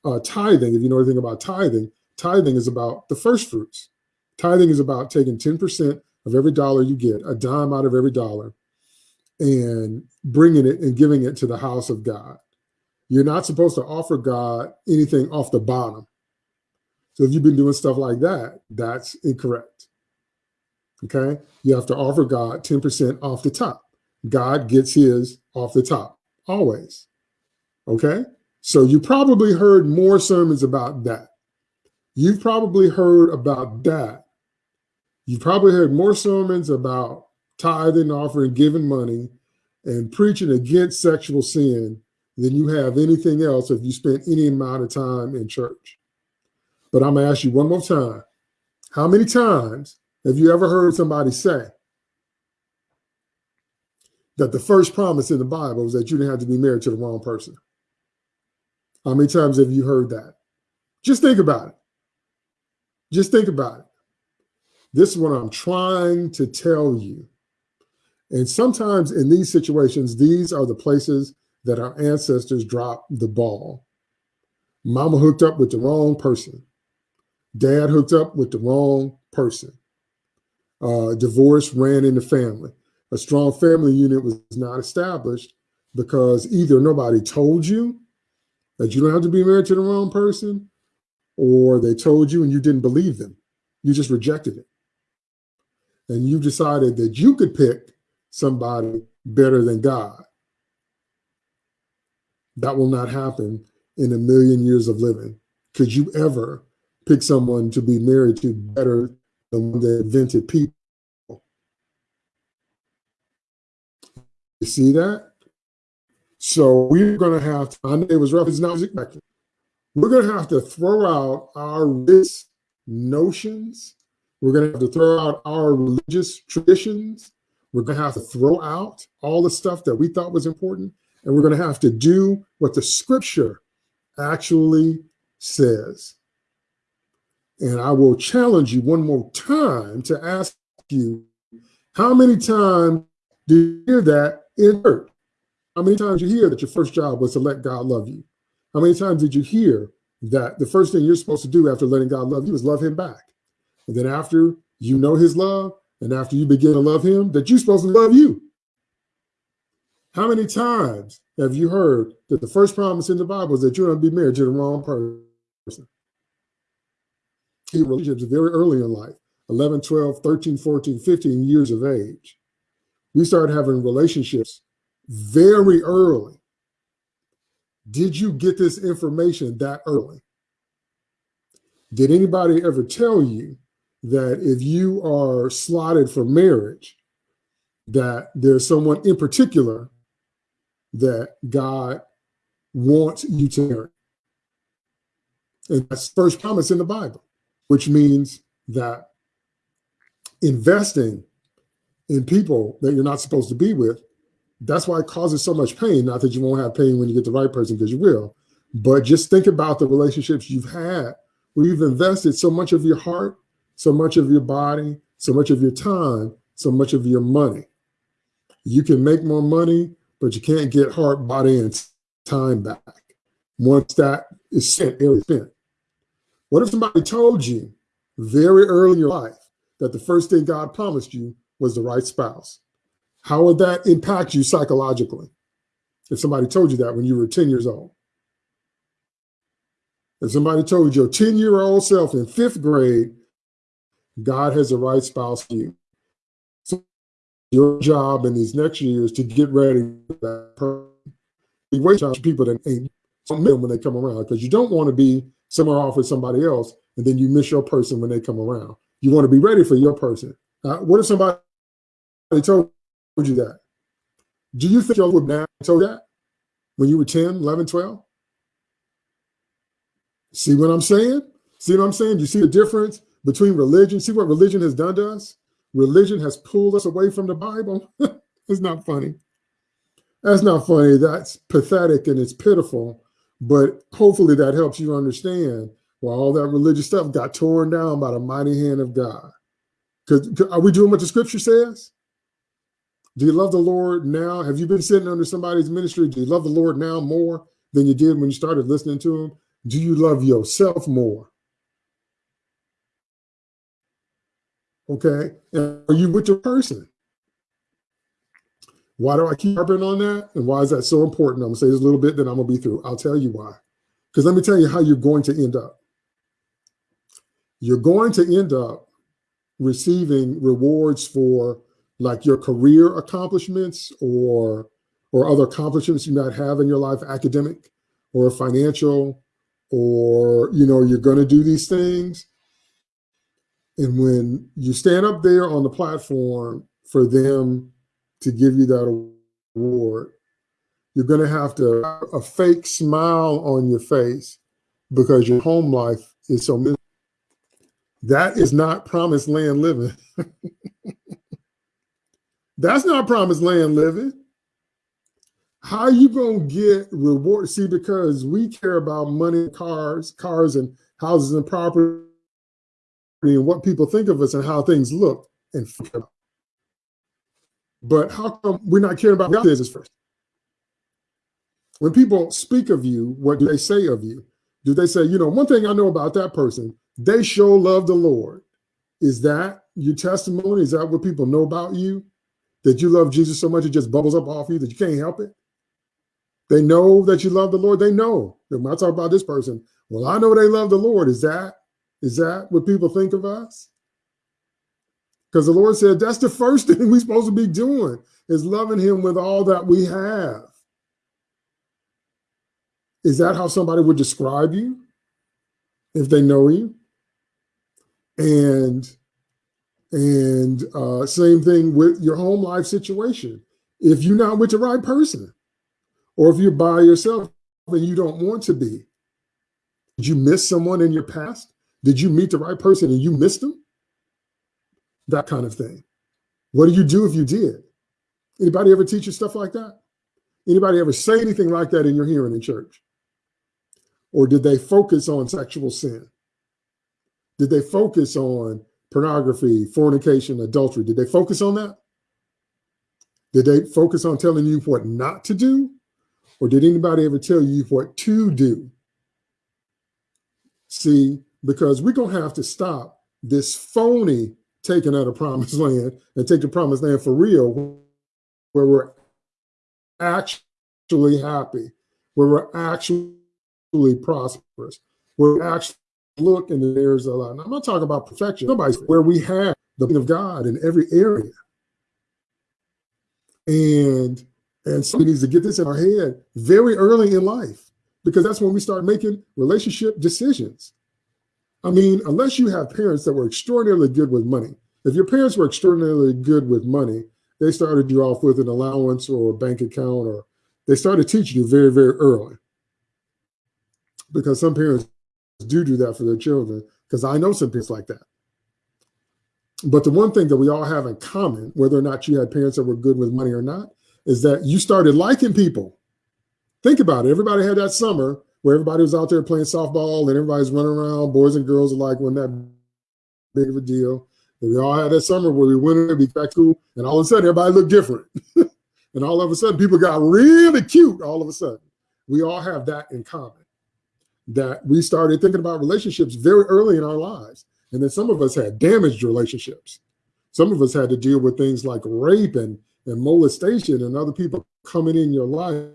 Uh, tithing, if you know anything about tithing, tithing is about the first fruits. Tithing is about taking 10% of every dollar you get, a dime out of every dollar, and bringing it and giving it to the house of God. You're not supposed to offer God anything off the bottom. So if you've been doing stuff like that, that's incorrect. Okay. You have to offer God 10% off the top. God gets his off the top always. Okay. So you probably heard more sermons about that. You've probably heard about that. You've probably heard more sermons about tithing, offering, giving money, and preaching against sexual sin than you have anything else if you spent any amount of time in church. But I'm going to ask you one more time. How many times have you ever heard somebody say that the first promise in the Bible is that you didn't have to be married to the wrong person? How many times have you heard that? Just think about it. Just think about it. This is what I'm trying to tell you. And sometimes in these situations, these are the places that our ancestors dropped the ball. Mama hooked up with the wrong person. Dad hooked up with the wrong person. Uh, divorce ran in the family. A strong family unit was not established because either nobody told you that you don't have to be married to the wrong person, or they told you and you didn't believe them. You just rejected it. And you decided that you could pick somebody better than God. That will not happen in a million years of living. Could you ever pick someone to be married to better than the invented people? You see that? So we're going to have to, it was rough, it's not expected. We're going to have to throw out our risk notions. We're going to have to throw out our religious traditions. We're going to have to throw out all the stuff that we thought was important. And we're going to have to do what the scripture actually says. And I will challenge you one more time to ask you, how many times do you hear that in church? How many times you hear that your first job was to let God love you? How many times did you hear that the first thing you're supposed to do after letting God love you is love him back? And then after you know his love and after you begin to love him, that you're supposed to love you. How many times have you heard that the first promise in the Bible is that you're going to be married to the wrong person? Relationships very early in life, 11, 12, 13, 14, 15 years of age. We start having relationships very early. Did you get this information that early? Did anybody ever tell you that if you are slotted for marriage, that there's someone in particular that God wants you to marry? And that's first promise in the Bible, which means that investing in people that you're not supposed to be with that's why it causes so much pain. Not that you won't have pain when you get the right person, because you will. But just think about the relationships you've had where you've invested so much of your heart, so much of your body, so much of your time, so much of your money. You can make more money, but you can't get heart, body, and time back once that is spent, area spent. What if somebody told you very early in your life that the first thing God promised you was the right spouse? How would that impact you psychologically? If somebody told you that when you were 10 years old. If somebody told your 10 year old self in fifth grade, God has the right spouse for you. Your job in these next years to get ready for that person. You wait for people that ain't them when they come around because you don't want to be somewhere off with somebody else and then you miss your person when they come around. You want to be ready for your person. Uh, what if somebody told you that? Do you think your would now told that when you were 10, 11, 12? See what I'm saying? See what I'm saying? You see the difference between religion? See what religion has done to us? Religion has pulled us away from the Bible. it's not funny. That's not funny. That's pathetic and it's pitiful. But hopefully that helps you understand why all that religious stuff got torn down by the mighty hand of God. Because are we doing what the scripture says? Do you love the Lord now? Have you been sitting under somebody's ministry? Do you love the Lord now more than you did when you started listening to him? Do you love yourself more? Okay. And are you with your person? Why do I keep harping on that? And why is that so important? I'm gonna say this a little bit, then I'm gonna be through. I'll tell you why. Because let me tell you how you're going to end up. You're going to end up receiving rewards for like your career accomplishments or or other accomplishments you might have in your life, academic or financial, or you know, you're going to do these things. And when you stand up there on the platform for them to give you that award. You're going to have to a fake smile on your face because your home life is so miserable. That is not promised land living. That's not promised land living. How you gonna get reward? See, because we care about money, cars, cars, and houses and property, and what people think of us and how things look and feel. But how come we're not caring about God business first? When people speak of you, what do they say of you? Do they say, you know, one thing I know about that person, they show love the Lord. Is that your testimony? Is that what people know about you? That you love Jesus so much it just bubbles up off you that you can't help it? They know that you love the Lord. They know. When I talk about this person, well, I know they love the Lord. Is that is that what people think of us? Because the Lord said that's the first thing we're supposed to be doing is loving him with all that we have. Is that how somebody would describe you if they know you? And and uh, same thing with your home life situation. If you're not with the right person, or if you're by yourself and you don't want to be, did you miss someone in your past? Did you meet the right person and you missed them? That kind of thing. What do you do if you did? Anybody ever teach you stuff like that? Anybody ever say anything like that in your hearing in church? Or did they focus on sexual sin? Did they focus on pornography, fornication, adultery? Did they focus on that? Did they focus on telling you what not to do? Or did anybody ever tell you what to do? See, because we're going to have to stop this phony taking out of promised land and take the promised land for real, where we're actually happy, where we're actually prosperous, where we actually look in the areas of life. I'm not talking about perfection. Nobody's where we have the of God in every area. And and somebody needs to get this in our head very early in life, because that's when we start making relationship decisions. I mean, unless you have parents that were extraordinarily good with money, if your parents were extraordinarily good with money, they started you off with an allowance or a bank account, or they started teaching you very, very early. Because some parents do do that for their children, because I know some parents like that. But the one thing that we all have in common, whether or not you had parents that were good with money or not, is that you started liking people. Think about it. Everybody had that summer where everybody was out there playing softball and everybody's running around. Boys and girls alike when that big of a deal. And we all had that summer where we went and we back to school, and all of a sudden everybody looked different. and all of a sudden people got really cute all of a sudden. We all have that in common. That we started thinking about relationships very early in our lives. And then some of us had damaged relationships. Some of us had to deal with things like rape and and molestation and other people coming in your life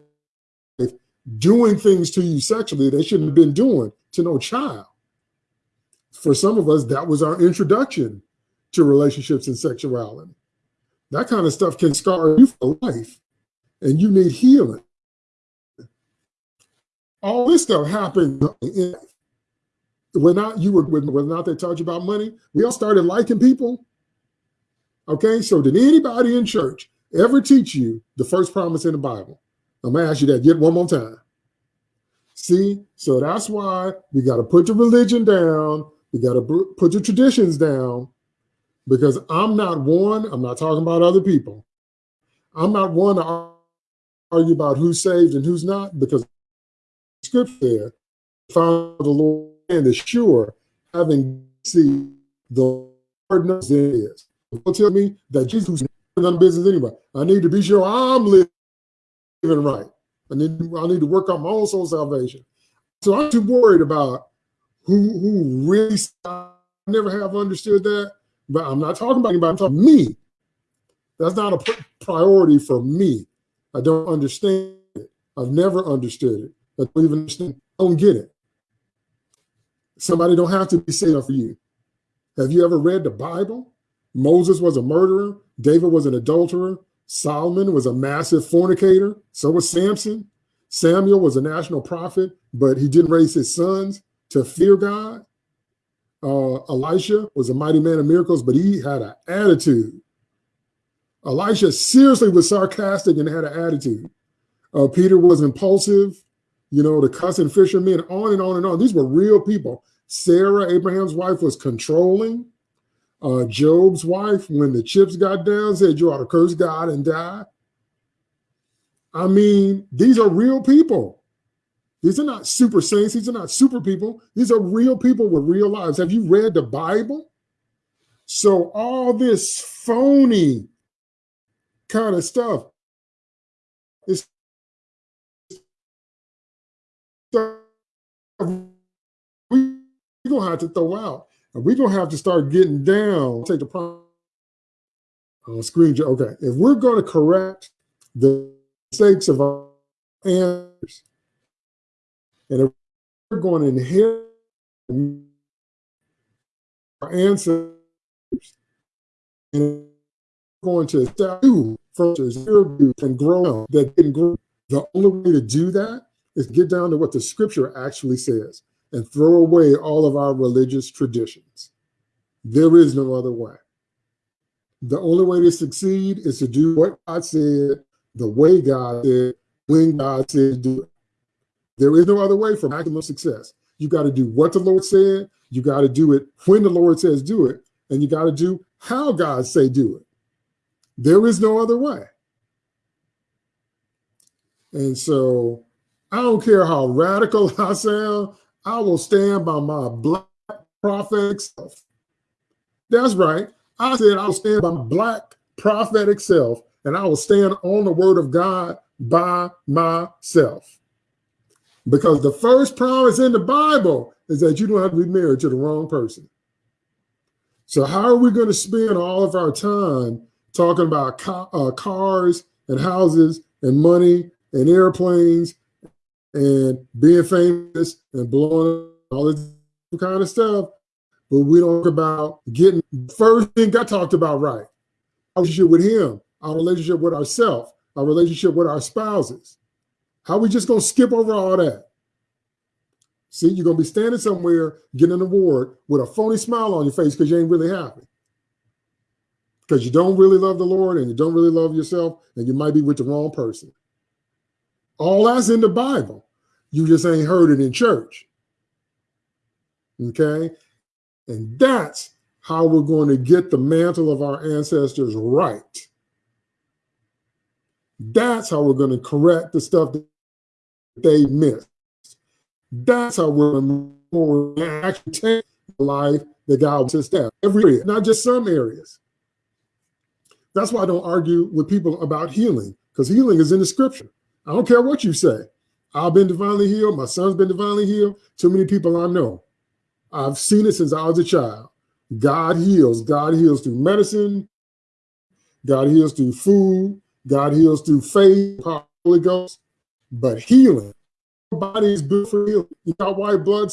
doing things to you sexually they shouldn't have been doing to no child. For some of us, that was our introduction to relationships and sexuality. That kind of stuff can scar you for life, and you need healing. All this stuff happened when not you were whether not they taught you about money, we all started liking people. Okay, so did anybody in church ever teach you the first promise in the Bible? I'm gonna ask you that yet one more time. See, so that's why we got to put your religion down. We got to put your traditions down because I'm not one, I'm not talking about other people. I'm not one to argue about who's saved and who's not because scripture found the Lord and is sure having seen the Lord knows it is. Don't tell me that Jesus done business anyway. I need to be sure I'm living right. I need I need to work on my own soul salvation. So I'm too worried about who who really I never have understood that. But I'm not talking about anybody. I'm talking me. That's not a priority for me. I don't understand it. I've never understood it. I don't even understand. I don't get it. Somebody don't have to be saved for you. Have you ever read the Bible? Moses was a murderer. David was an adulterer. Solomon was a massive fornicator. So was Samson. Samuel was a national prophet, but he didn't raise his sons to fear God. Uh, Elisha was a mighty man of miracles, but he had an attitude. Elisha seriously was sarcastic and had an attitude. Uh, Peter was impulsive, you know, the cussing fishermen, on and on and on. These were real people. Sarah, Abraham's wife, was controlling. Uh, Job's wife, when the chips got down, said, You ought to curse God and die. I mean, these are real people. These are not super saints. These are not super people. These are real people with real lives. Have you read the Bible? So all this phony kind of stuff is we're gonna have to throw out. We're gonna have to start getting down. Take the on uh, screen. Okay, if we're gonna correct the mistakes of our answers, and if we're going to inherit our answers, and going to do first and grow that didn't grow. The only way to do that is get down to what the scripture actually says and throw away all of our religious traditions. There is no other way. The only way to succeed is to do what God said, the way God said, when God said do it. There is no other way for maximum success. You got to do what the Lord said, you got to do it when the Lord says do it, and you got to do how God say do it. There is no other way. And so I don't care how radical I sound, I will stand by my black prophetic self. That's right. I said I'll stand by my black prophetic self and I will stand on the word of God by myself. Because the first promise in the Bible is that you don't have to be married to the wrong person. So how are we going to spend all of our time talking about uh, cars and houses and money and airplanes and being famous and blowing all this kind of stuff, but we don't talk about getting first thing got talked about right. Our relationship with him, our relationship with ourselves, our relationship with our spouses. How we just gonna skip over all that? See, you're gonna be standing somewhere getting an award with a phony smile on your face because you ain't really happy. Because you don't really love the Lord and you don't really love yourself, and you might be with the wrong person. All that's in the Bible. You just ain't heard it in church. Okay? And that's how we're going to get the mantle of our ancestors right. That's how we're going to correct the stuff that they missed. That's how we're going to actually take the life that God wants us to have. Every area, not just some areas. That's why I don't argue with people about healing, because healing is in the scripture. I don't care what you say. I've been divinely healed. My son's been divinely healed. Too many people I know. I've seen it since I was a child. God heals. God heals through medicine. God heals through food. God heals through faith, Holy Ghost. But healing, your body is built for healing. You got white blood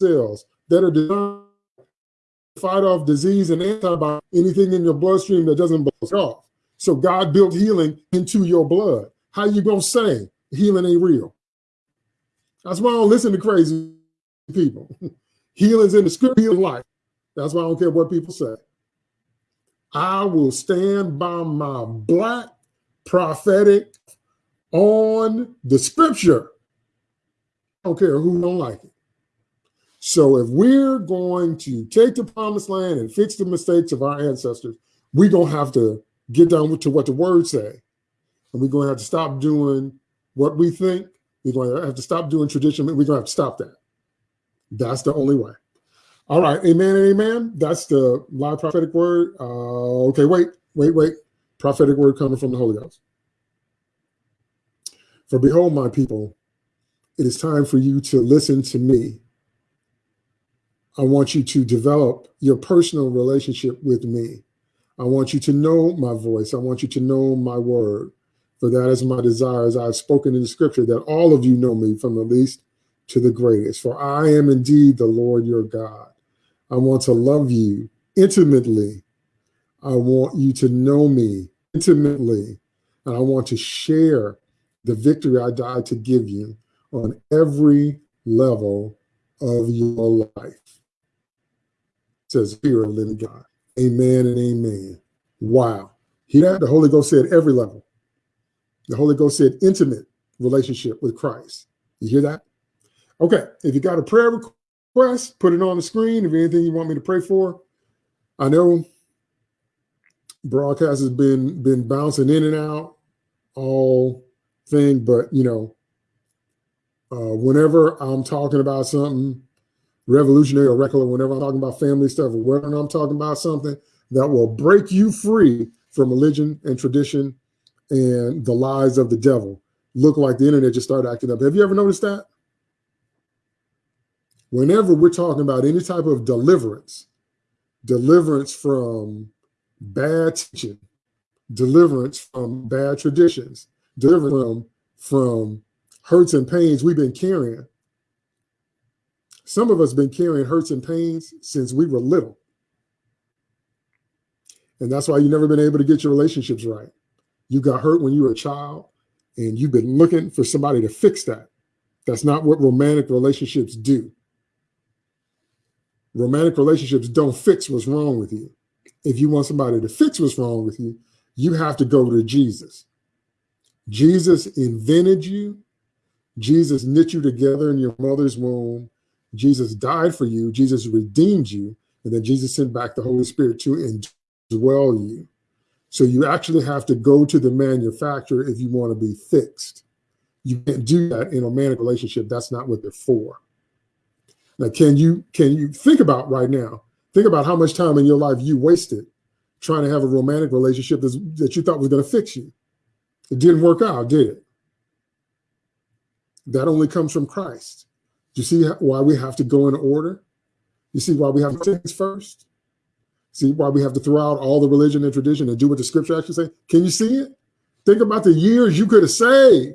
cells that are designed to fight off disease and antibiotics, anything in your bloodstream that doesn't blow off. So God built healing into your blood. How you gonna say healing ain't real? That's why I don't listen to crazy people. Healing's in the script, healing life. That's why I don't care what people say. I will stand by my black prophetic on the scripture. I don't care who don't like it. So if we're going to take the promised land and fix the mistakes of our ancestors, we're going to have to get down to what the word say and we're going to have to stop doing what we think. We're going to have to stop doing tradition. We're going to have to stop that. That's the only way. All right, amen and amen. That's the live prophetic word. Uh, okay, wait, wait, wait. Prophetic word coming from the Holy Ghost. For behold, my people, it is time for you to listen to me. I want you to develop your personal relationship with me. I want you to know my voice. I want you to know my word. For that is my desire, as I've spoken in the scripture, that all of you know me from the least to the greatest. For I am indeed the Lord your God. I want to love you intimately. I want you to know me intimately. And I want to share the victory I died to give you on every level of your life. It says, of living God. Amen and amen. Wow. He that? The Holy Ghost said every level. The Holy Ghost said intimate relationship with Christ. You hear that? Okay. If you got a prayer request, put it on the screen. If anything you want me to pray for, I know broadcast has been been bouncing in and out all thing, but you know, uh, whenever I'm talking about something revolutionary or regular, whenever I'm talking about family stuff, or whenever I'm talking about something that will break you free from religion and tradition and the lies of the devil, look like the internet just started acting up. Have you ever noticed that? Whenever we're talking about any type of deliverance, deliverance from bad teaching, deliverance from bad traditions, deliverance from, from hurts and pains we've been carrying. Some of us been carrying hurts and pains since we were little. And that's why you've never been able to get your relationships right. You got hurt when you were a child and you've been looking for somebody to fix that. That's not what romantic relationships do. Romantic relationships don't fix what's wrong with you. If you want somebody to fix what's wrong with you, you have to go to Jesus. Jesus invented you. Jesus knit you together in your mother's womb. Jesus died for you. Jesus redeemed you. And then Jesus sent back the Holy Spirit to indwell you. So you actually have to go to the manufacturer if you want to be fixed. You can't do that in a romantic relationship. That's not what they're for. Now, can you can you think about right now? Think about how much time in your life you wasted trying to have a romantic relationship that you thought was going to fix you. It didn't work out, did it? That only comes from Christ. Do you see why we have to go in order? You see why we have to things first? See why we have to throw out all the religion and tradition and do what the scripture actually say? Can you see it? Think about the years you could have saved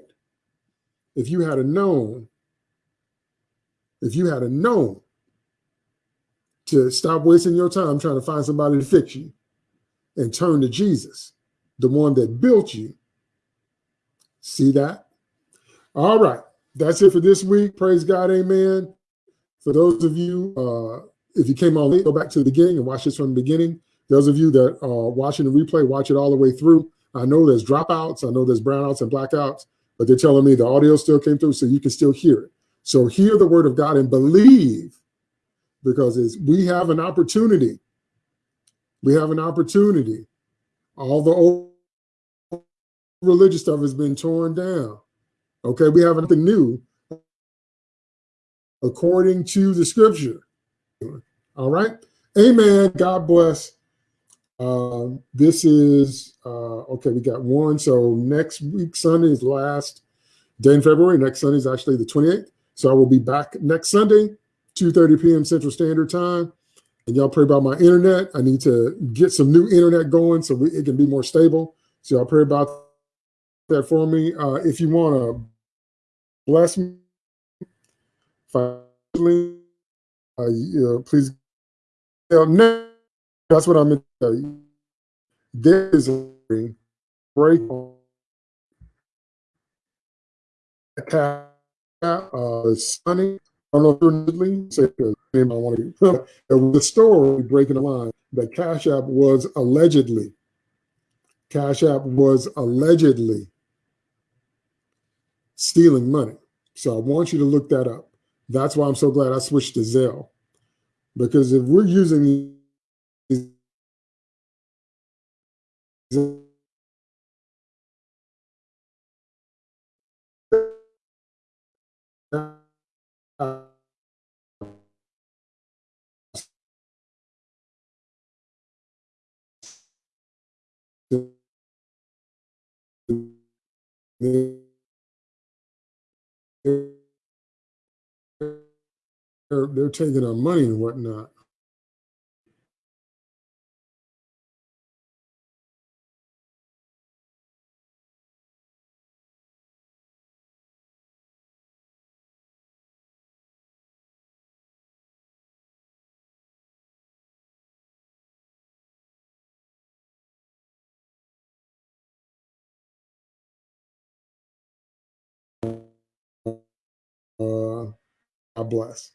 if you had a known, if you had a known to stop wasting your time trying to find somebody to fix you and turn to Jesus, the one that built you. See that? All right. That's it for this week. Praise God. Amen. For those of you, uh, if you came on late, go back to the beginning and watch this from the beginning. Those of you that are watching the replay, watch it all the way through. I know there's dropouts. I know there's brownouts and blackouts, but they're telling me the audio still came through so you can still hear it. So hear the word of God and believe because we have an opportunity. We have an opportunity. All the old religious stuff has been torn down. Okay, we have nothing new according to the scripture. All right. Amen. God bless. Uh, this is, uh, okay, we got one. So next week, Sunday is last day in February. Next Sunday is actually the 28th. So I will be back next Sunday, 2.30 p.m. Central Standard Time. And y'all pray about my internet. I need to get some new internet going so we, it can be more stable. So y'all pray about that for me. Uh, if you want to bless me, finally, uh, please. That's what I'm going to tell you. There is a break uh, sunny. I don't know if you're say because I want to. the story breaking the line that Cash App was allegedly, Cash App was allegedly stealing money. So I want you to look that up. That's why I'm so glad I switched to Zelle. Because if we're using these they're, they're taking our money and whatnot. Uh, God bless.